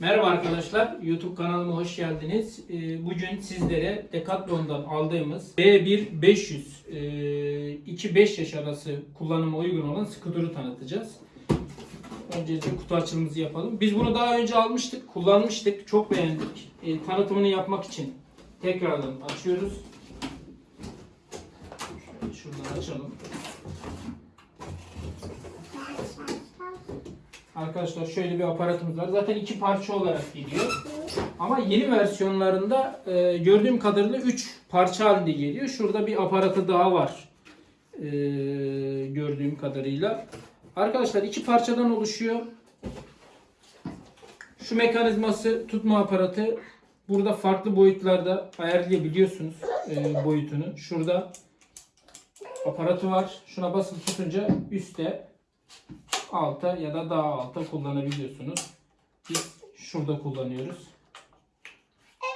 Merhaba arkadaşlar, YouTube kanalıma hoş geldiniz. Ee, Bugün sizlere Decathlon'dan aldığımız B1 500 e, 2-5 yaş arası kullanıma uygun olan skuturu tanıtacağız. Öncelikle kutu açılımımızı yapalım. Biz bunu daha önce almıştık, kullanmıştık, çok beğendik. Ee, Tanıtımını yapmak için tekrardan açıyoruz. Şuradan açalım. Arkadaşlar şöyle bir aparatımız var. Zaten iki parça olarak geliyor. Ama yeni versiyonlarında e, gördüğüm kadarıyla 3 parça halinde geliyor. Şurada bir aparatı daha var. E, gördüğüm kadarıyla. Arkadaşlar iki parçadan oluşuyor. Şu mekanizması tutma aparatı burada farklı boyutlarda ayarlayabiliyorsunuz e, boyutunu. Şurada aparatı var. Şuna basılı tutunca üstte alta ya da daha alta kullanabiliyorsunuz. Biz şurada kullanıyoruz.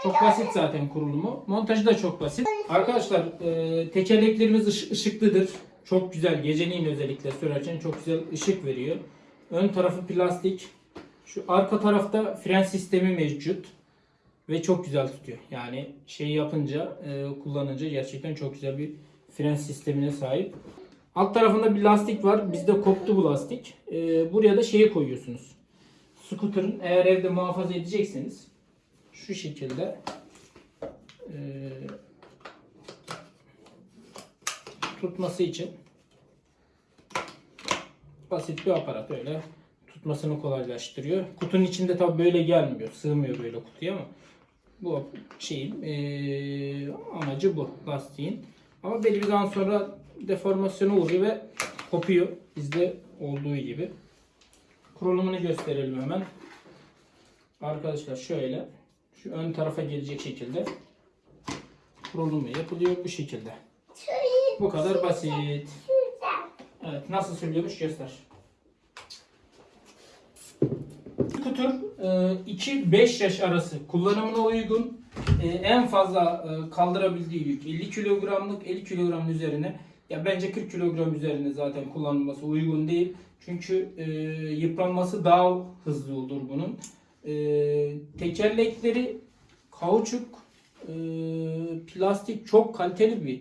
Çok basit zaten kurulumu. Montajı da çok basit. Arkadaşlar e, tekerleklerimiz ış- ışıklıdır. Çok güzel. Geceliğin özellikle sürerken çok güzel ışık veriyor. Ön tarafı plastik. Şu arka tarafta fren sistemi mevcut. Ve çok güzel tutuyor. Yani şey yapınca, e, kullanınca gerçekten çok güzel bir fren sistemine sahip. Alt tarafında bir lastik var. Bizde koptu bu lastik. Ee, buraya da şeyi koyuyorsunuz. Scooter'ın eğer evde muhafaza edecekseniz şu şekilde ee, tutması için basit bir aparat öyle tutmasını kolaylaştırıyor. Kutunun içinde tabi böyle gelmiyor. Sığmıyor böyle kutuya ama bu şeyin ee, amacı bu lastiğin. Ama belli bir zaman sonra deformasyona uğruyor ve kopuyor. Bizde olduğu gibi. Kurulumunu gösterelim hemen. Arkadaşlar şöyle şu ön tarafa gelecek şekilde kurulumu yapılıyor bu şekilde. Bu kadar basit. Evet nasıl söylüyormuş göster. Skuter 2-5 yaş arası kullanımına uygun e, en fazla e, kaldırabildiği yük 50 kilogramlık 50 kilogramın üzerine ya bence 40 kilogram üzerine zaten kullanılması uygun değil. Çünkü e, yıpranması daha hızlı olur bunun. E, tekerlekleri kauçuk e, plastik çok kaliteli bir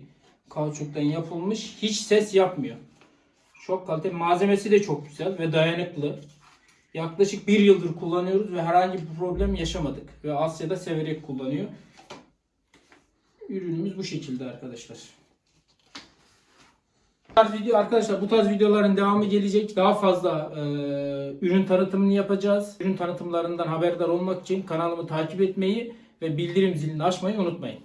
kauçuktan yapılmış. Hiç ses yapmıyor. Çok kaliteli. Malzemesi de çok güzel ve dayanıklı. Yaklaşık bir yıldır kullanıyoruz ve herhangi bir problem yaşamadık. Ve Asya'da severek kullanıyor. Ürünümüz bu şekilde arkadaşlar. Bu tarz video arkadaşlar bu tarz videoların devamı gelecek. Daha fazla e, ürün tanıtımını yapacağız. Ürün tanıtımlarından haberdar olmak için kanalımı takip etmeyi ve bildirim zilini açmayı unutmayın.